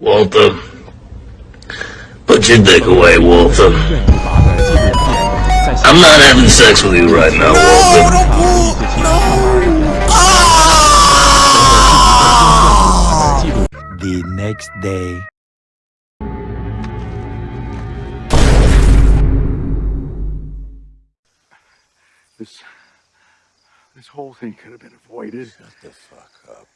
Walter. Put your dick away, Walter. I'm not having sex with you right now, Walter. 记录 ah! The next day. This, this whole thing could have been avoided. Shut the fuck up.